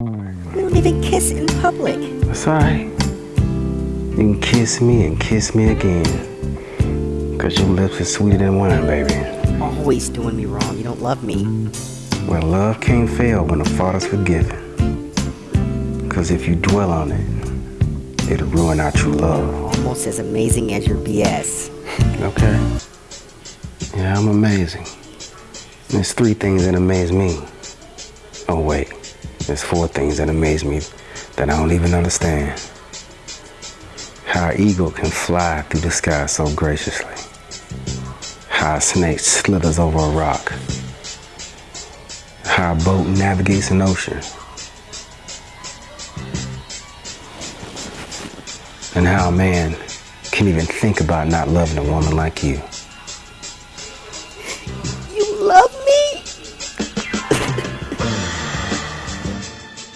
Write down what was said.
We don't even kiss in public. That's alright. You can kiss me and kiss me again. Cause your lips are sweeter than wine, baby. Always doing me wrong. You don't love me. Well, love can't fail when the Father's forgiven. Cause if you dwell on it, it'll ruin our true love. Almost as amazing as your BS. Okay? Yeah, I'm amazing. There's three things that amaze me. There's four things that amaze me that I don't even understand. How an eagle can fly through the sky so graciously. How a snake slithers over a rock. How a boat navigates an ocean. And how a man can even think about not loving a woman like you. You love me?